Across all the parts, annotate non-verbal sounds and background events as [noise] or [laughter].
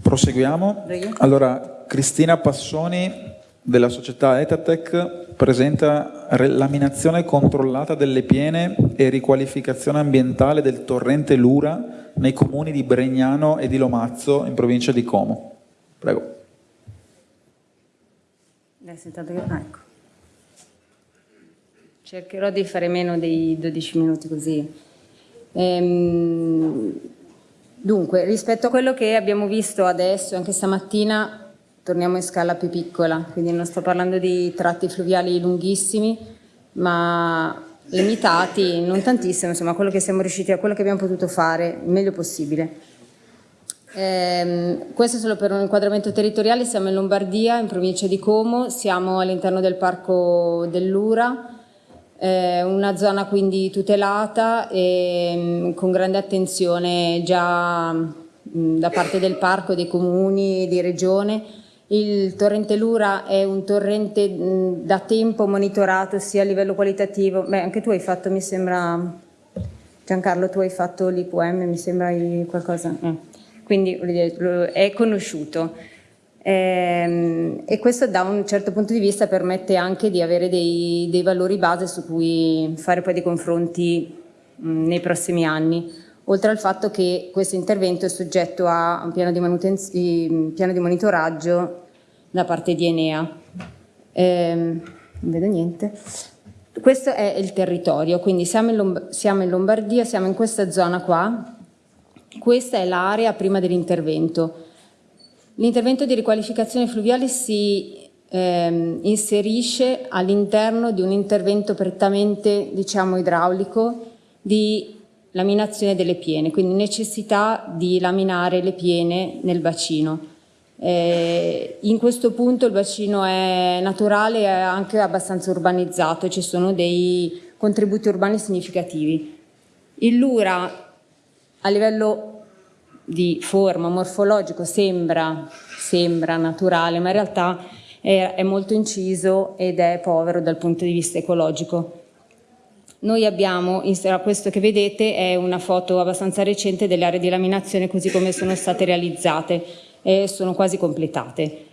Proseguiamo. Allora, Cristina Passoni della società Etatec presenta laminazione controllata delle piene e riqualificazione ambientale del torrente Lura nei comuni di Bregnano e di Lomazzo in provincia di Como. Prego. Ah, ecco. Cercherò di fare meno dei 12 minuti così. Ehm, dunque, rispetto a quello che abbiamo visto adesso, anche stamattina, torniamo in scala più piccola, quindi non sto parlando di tratti fluviali lunghissimi, ma limitati, non tantissimo, insomma, quello che siamo riusciti a quello che abbiamo potuto fare il meglio possibile. Eh, questo è solo per un inquadramento territoriale, siamo in Lombardia, in provincia di Como, siamo all'interno del parco dell'Ura, eh, una zona quindi tutelata e mh, con grande attenzione già mh, da parte del parco, dei comuni, di regione. Il torrente Lura è un torrente mh, da tempo monitorato sia a livello qualitativo, beh anche tu hai fatto mi sembra, Giancarlo tu hai fatto l'IQM, mi sembra qualcosa... Eh quindi è conosciuto. Ehm, e questo da un certo punto di vista permette anche di avere dei, dei valori base su cui fare poi dei confronti mh, nei prossimi anni, oltre al fatto che questo intervento è soggetto a un piano di, piano di monitoraggio da parte di Enea. Ehm, non vedo niente. Questo è il territorio, quindi siamo in, siamo in Lombardia, siamo in questa zona qua, questa è l'area prima dell'intervento. L'intervento di riqualificazione fluviale si ehm, inserisce all'interno di un intervento prettamente diciamo, idraulico di laminazione delle piene, quindi necessità di laminare le piene nel bacino. Eh, in questo punto il bacino è naturale e anche abbastanza urbanizzato, ci sono dei contributi urbani significativi. Il Lura a livello di forma morfologico sembra, sembra naturale, ma in realtà è, è molto inciso ed è povero dal punto di vista ecologico. Noi abbiamo, questo che vedete è una foto abbastanza recente delle aree di laminazione così come sono state realizzate e sono quasi completate.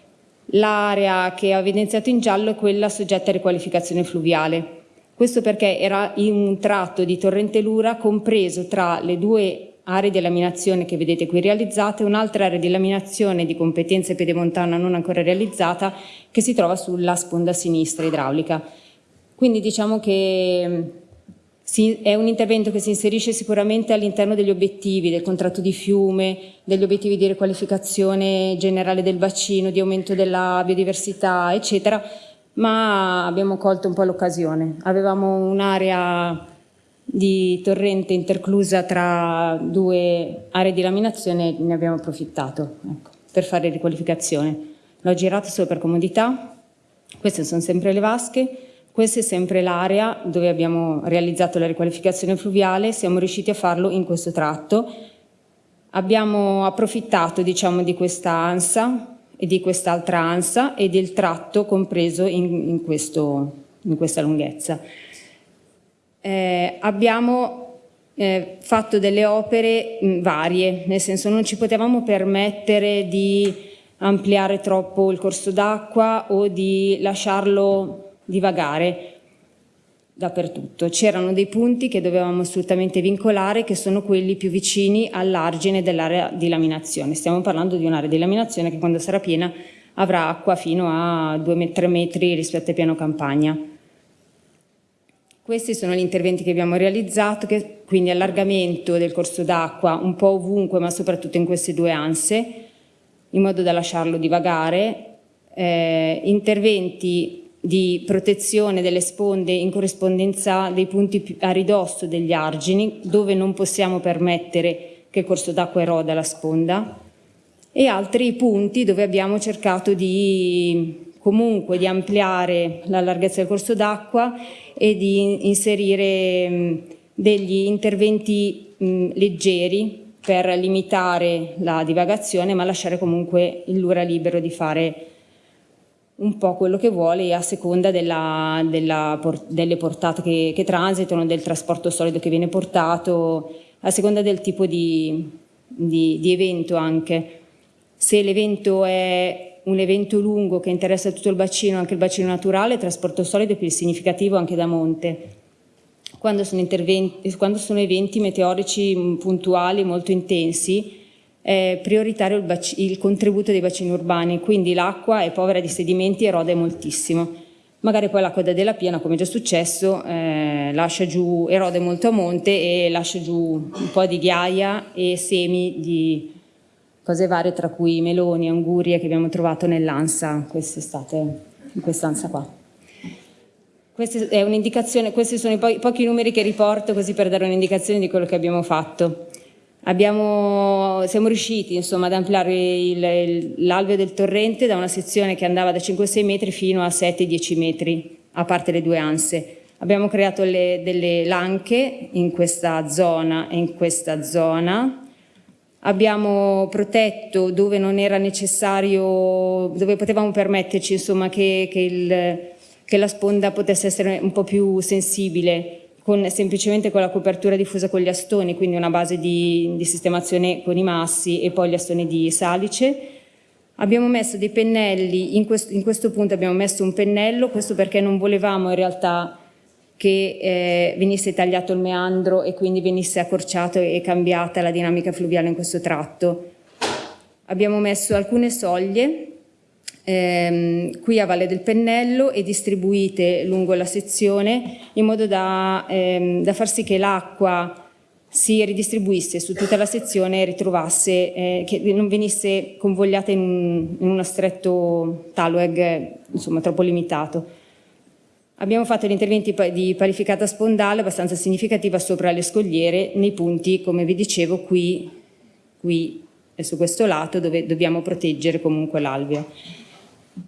L'area che ho evidenziato in giallo è quella soggetta a riqualificazione fluviale. Questo perché era in un tratto di torrente Lura compreso tra le due aree di laminazione che vedete qui realizzate, un'altra area di laminazione di competenza pedemontana non ancora realizzata che si trova sulla sponda sinistra idraulica. Quindi diciamo che mm, è un intervento che si inserisce sicuramente all'interno degli obiettivi del contratto di fiume, degli obiettivi di riqualificazione generale del bacino, di aumento della biodiversità, eccetera, ma abbiamo colto un po' l'occasione. Avevamo un'area di torrente interclusa tra due aree di laminazione ne abbiamo approfittato ecco, per fare riqualificazione. L'ho girato solo per comodità, queste sono sempre le vasche, questa è sempre l'area dove abbiamo realizzato la riqualificazione fluviale, siamo riusciti a farlo in questo tratto. Abbiamo approfittato diciamo, di questa ansa e di quest'altra ansa e del tratto compreso in, in, questo, in questa lunghezza eh, abbiamo eh, fatto delle opere mh, varie, nel senso non ci potevamo permettere di ampliare troppo il corso d'acqua o di lasciarlo divagare dappertutto. C'erano dei punti che dovevamo assolutamente vincolare che sono quelli più vicini all'argine dell'area di laminazione. Stiamo parlando di un'area di laminazione che quando sarà piena avrà acqua fino a 2-3 metri rispetto al piano campagna. Questi sono gli interventi che abbiamo realizzato, che, quindi allargamento del corso d'acqua un po' ovunque, ma soprattutto in queste due anse, in modo da lasciarlo divagare, eh, interventi di protezione delle sponde in corrispondenza dei punti a ridosso degli argini, dove non possiamo permettere che il corso d'acqua eroda la sponda, e altri punti dove abbiamo cercato di comunque di ampliare la larghezza del corso d'acqua e di inserire mh, degli interventi mh, leggeri per limitare la divagazione ma lasciare comunque il Lura libero di fare un po' quello che vuole a seconda della, della, delle portate che, che, transitano, del trasporto solido che viene portato, a seconda del tipo di, di, di evento anche. Se l'evento è un evento lungo che interessa tutto il bacino, anche il bacino naturale, trasporto solido è più significativo anche da monte. Quando sono, quando sono eventi meteorici puntuali molto intensi, è prioritario il, il contributo dei bacini urbani, quindi l'acqua è povera di sedimenti e erode moltissimo magari poi la coda della piena, come già successo, eh, lascia giù, erode molto a monte e lascia giù un po' di ghiaia e semi di cose varie, tra cui meloni, angurie che abbiamo trovato nell'ansa quest'estate, in quest'ansa qua. questi sono i po pochi numeri che riporto così per dare un'indicazione di quello che abbiamo fatto. Abbiamo, siamo riusciti insomma, ad ampliare l'alveo del torrente da una sezione che andava da 5-6 metri fino a 7-10 metri, a parte le due anse. Abbiamo creato le, delle lanche in questa zona e in questa zona. Abbiamo protetto dove non era necessario, dove potevamo permetterci insomma, che, che, il, che la sponda potesse essere un po' più sensibile con, semplicemente con la copertura diffusa con gli astoni, quindi una base di, di sistemazione con i massi e poi gli astoni di salice. Abbiamo messo dei pennelli, in questo, in questo punto abbiamo messo un pennello, questo perché non volevamo in realtà che eh, venisse tagliato il meandro e quindi venisse accorciato e cambiata la dinamica fluviale in questo tratto. Abbiamo messo alcune soglie ehm, qui a Valle del Pennello e distribuite lungo la sezione in modo da, ehm, da far sì che l'acqua si ridistribuisse su tutta la sezione e ritrovasse, eh, che non venisse convogliata in, in uno stretto talweg insomma troppo limitato. Abbiamo fatto gli interventi di parificata spondale abbastanza significativa sopra le scogliere nei punti, come vi dicevo, qui, qui e su questo lato dove dobbiamo proteggere comunque l'alveo.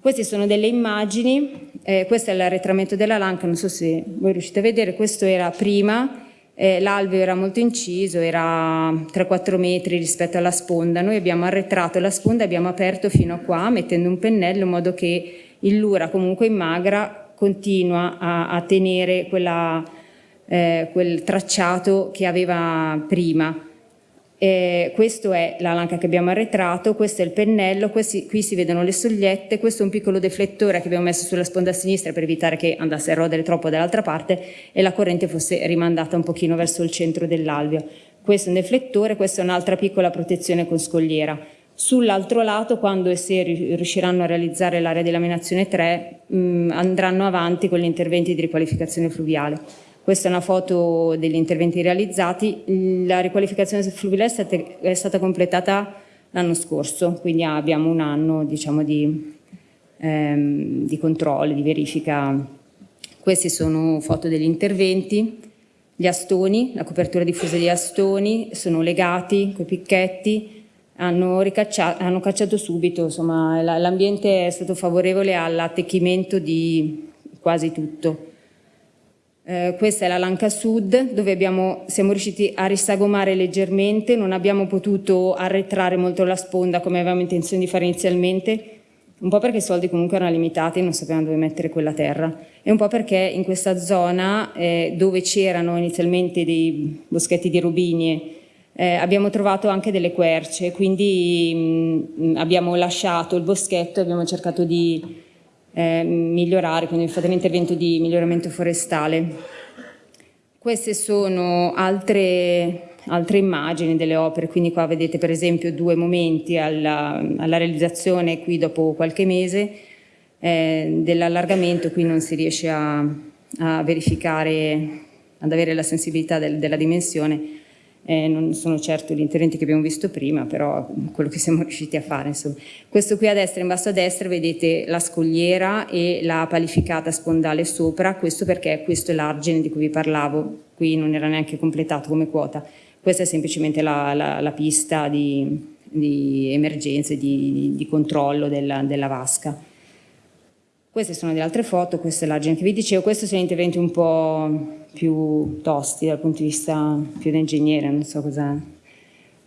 Queste sono delle immagini, eh, questo è l'arretramento della lanca, non so se voi riuscite a vedere, questo era prima, eh, l'alveo era molto inciso, era 3-4 metri rispetto alla sponda, noi abbiamo arretrato la sponda, abbiamo aperto fino a qua mettendo un pennello in modo che il lura comunque in magra continua a, a tenere quella, eh, quel tracciato che aveva prima. Eh, questo è la lanca che abbiamo arretrato, questo è il pennello, questi, qui si vedono le sogliette, questo è un piccolo deflettore che abbiamo messo sulla sponda sinistra per evitare che andasse a rodere troppo dall'altra parte e la corrente fosse rimandata un pochino verso il centro dell'alveo. Questo è un deflettore, questa è un'altra piccola protezione con scogliera. Sull'altro lato, quando e se riusciranno a realizzare l'area di laminazione 3, mh, andranno avanti con gli interventi di riqualificazione fluviale. Questa è una foto degli interventi realizzati. La riqualificazione fluviale è stata completata l'anno scorso, quindi abbiamo un anno diciamo, di, ehm, di controllo, di verifica. Queste sono foto degli interventi. Gli astoni, la copertura diffusa degli astoni, sono legati con i picchetti, hanno, hanno cacciato subito, l'ambiente è stato favorevole all'attecchimento di quasi tutto. Eh, questa è la Lanca Sud dove abbiamo, siamo riusciti a risagomare leggermente, non abbiamo potuto arretrare molto la sponda come avevamo intenzione di fare inizialmente, un po' perché i soldi comunque erano limitati e non sapevamo dove mettere quella terra e un po' perché in questa zona eh, dove c'erano inizialmente dei boschetti di robinie eh, abbiamo trovato anche delle querce, quindi mh, mm, abbiamo lasciato il boschetto e abbiamo cercato di eh, migliorare, quindi fate l'intervento di miglioramento forestale. Queste sono altre, altre, immagini delle opere, quindi qua vedete per esempio due momenti alla, alla realizzazione qui dopo qualche mese eh, dell'allargamento, qui non si riesce a, a verificare, ad avere la sensibilità del, della dimensione, eh, non sono certo gli interventi che abbiamo visto prima, però quello che siamo [laughs] riusciti a fare. Insomma. Questo qui a destra, in basso a destra, vedete la scogliera e la palificata spondale sopra, questo perché questo è l'argine di cui vi parlavo, qui non era neanche completato come quota, questa è semplicemente la, la, la pista di, di emergenza, di, di controllo della, della vasca. Queste sono delle altre foto, questa è l'argine che vi dicevo, questi sono interventi un po' più tosti dal punto di vista più da ingegnere, non so cosa,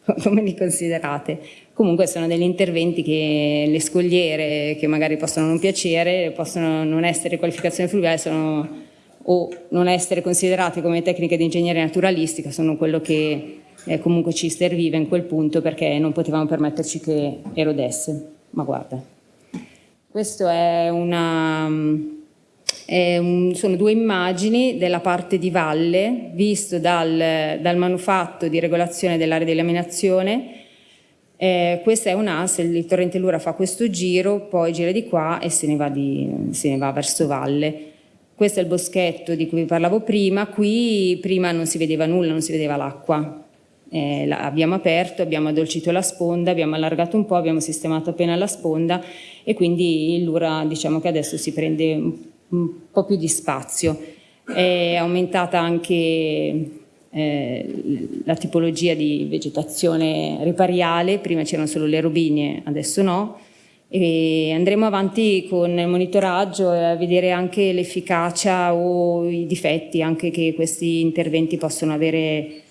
[laughs] come li considerate. Comunque sono degli interventi che le scogliere, che magari possono non piacere, possono non essere qualificazione fluviale, sono, o non essere considerate come tecniche di ingegneria naturalistica, sono quello che eh, comunque ci serviva in quel punto perché non potevamo permetterci che erodesse. Ma guarda, questo è una, è un, sono due immagini della parte di valle visto dal, dal manufatto di regolazione dell'area di laminazione eh, questa è un'asse, il torrente Lura fa questo giro, poi gira di qua e se ne va, di, se ne va verso valle. Questo è il boschetto di cui vi parlavo prima, qui prima non si vedeva nulla, non si vedeva l'acqua. Eh, abbiamo aperto, abbiamo addolcito la sponda, abbiamo allargato un po', abbiamo sistemato appena la sponda e quindi il Lura diciamo che adesso si prende un, po' più di spazio. È aumentata anche eh, la tipologia di vegetazione ripariale, prima c'erano solo le robinie, adesso no, e andremo avanti con il monitoraggio a vedere anche l'efficacia o i difetti anche che questi interventi possono avere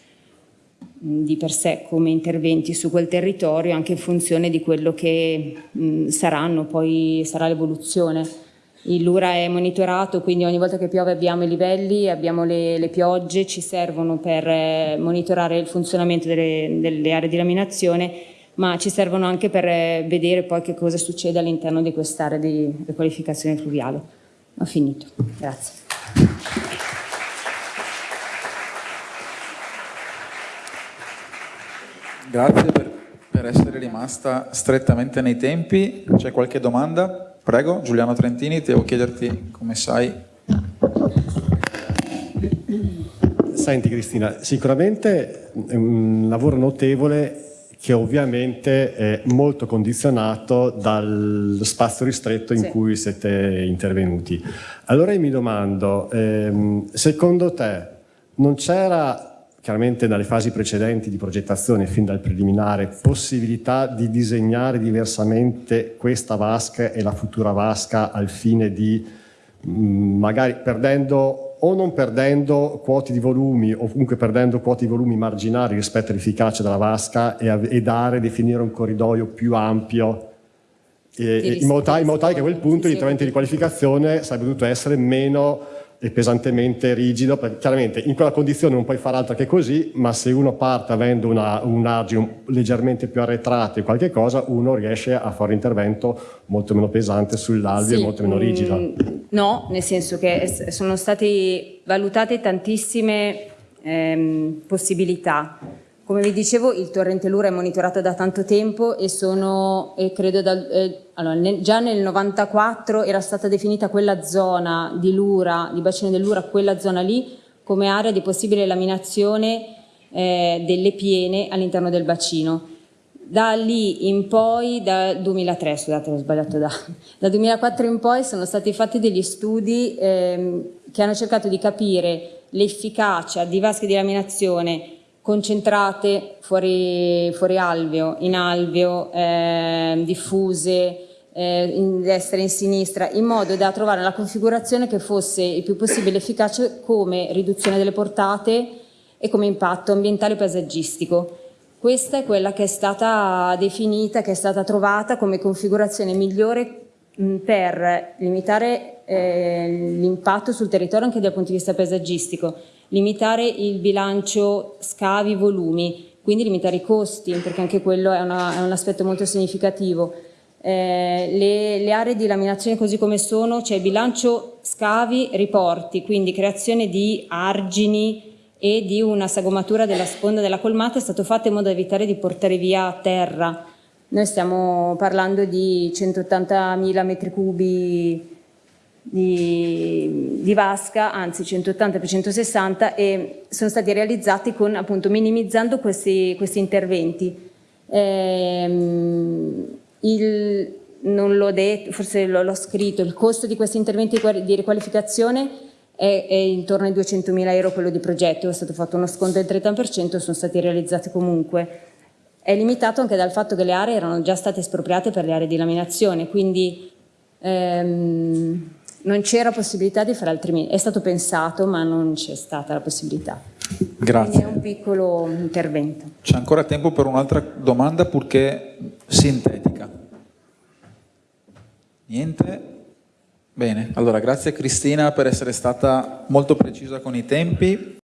di per sé come interventi su quel territorio anche in funzione di quello che mh, saranno, poi sarà l'evoluzione. Il Lura è monitorato, quindi ogni volta che piove abbiamo i livelli, abbiamo le, le piogge, ci servono per eh, monitorare il funzionamento delle, delle, aree di laminazione, ma ci servono anche per eh, vedere poi che cosa succede all'interno di quest'area di riqualificazione fluviale. Ho finito, grazie. Grazie per, per essere rimasta strettamente nei tempi. C'è qualche domanda? Prego, Giuliano Trentini, devo chiederti come sai. Senti Cristina, sicuramente è un lavoro notevole che ovviamente è molto condizionato dal spazio ristretto in sì. cui siete intervenuti. Allora io mi domando, ehm, secondo te non c'era chiaramente dalle fasi precedenti di progettazione fin dal preliminare possibilità di disegnare diversamente questa vasca e la futura vasca al fine di mm, magari perdendo o non perdendo quote di volumi o comunque perdendo quote di volumi marginali rispetto all'efficacia della vasca e, e, dare, definire un corridoio più ampio. E, in, modo tale, in modo tale che a quel punto l'intervento di qualificazione sarebbe dovuto essere meno e pesantemente rigido, perché chiaramente in quella condizione non puoi fare altro che così, ma se uno parte avendo una, un argine leggermente più arretrato e qualche cosa, uno riesce a fare un intervento molto meno pesante sull'alveo sì, e molto meno rigido. Mm, no, nel senso che sono state valutate tantissime ehm, possibilità come vi dicevo il torrente Lura è monitorato da tanto tempo e sono, e credo dal, eh, allora, nel, già nel 94 era stata definita quella zona di Lura, di bacino del Lura, quella zona lì come area di possibile laminazione eh, delle piene all'interno del bacino. Da lì in poi, dal 2003, scusate ho sbagliato da, dal 2004 in poi sono stati fatti degli studi eh, che hanno cercato di capire l'efficacia di vasche di laminazione concentrate fuori, fuori alveo, in alveo, eh, diffuse, eh, in destra e in sinistra, in modo da trovare la configurazione che fosse il più possibile efficace come riduzione delle portate e come impatto ambientale e paesaggistico. Questa è quella che è stata definita, che è stata trovata come configurazione migliore per limitare eh, l'impatto sul territorio anche dal punto di vista paesaggistico limitare il bilancio scavi-volumi, quindi limitare i costi, perché anche quello è, una, è un aspetto molto significativo. Eh, le, le, aree di laminazione così come sono, c'è cioè bilancio scavi-riporti, quindi creazione di argini e di una sagomatura della sponda della colmata è stato fatto in modo da evitare di portare via terra. Noi stiamo parlando di 180.000 metri cubi di, di, vasca, anzi 180 per 160 e sono stati realizzati con, appunto, minimizzando questi, questi interventi. Ehm, il, non l'ho detto, forse l'ho scritto, il costo di questi interventi di riqualificazione è, è intorno ai 200.000 euro quello di progetto, è stato fatto uno sconto del 30% e sono stati realizzati comunque. È limitato anche dal fatto che le aree erano già state espropriate per le aree di laminazione, quindi ehm, non c'era possibilità di fare altrimenti, è stato pensato ma non c'è stata la possibilità. Grazie. Quindi è un piccolo intervento. C'è ancora tempo per un'altra domanda purché sintetica. Niente? Bene, allora grazie Cristina per essere stata molto precisa con i tempi.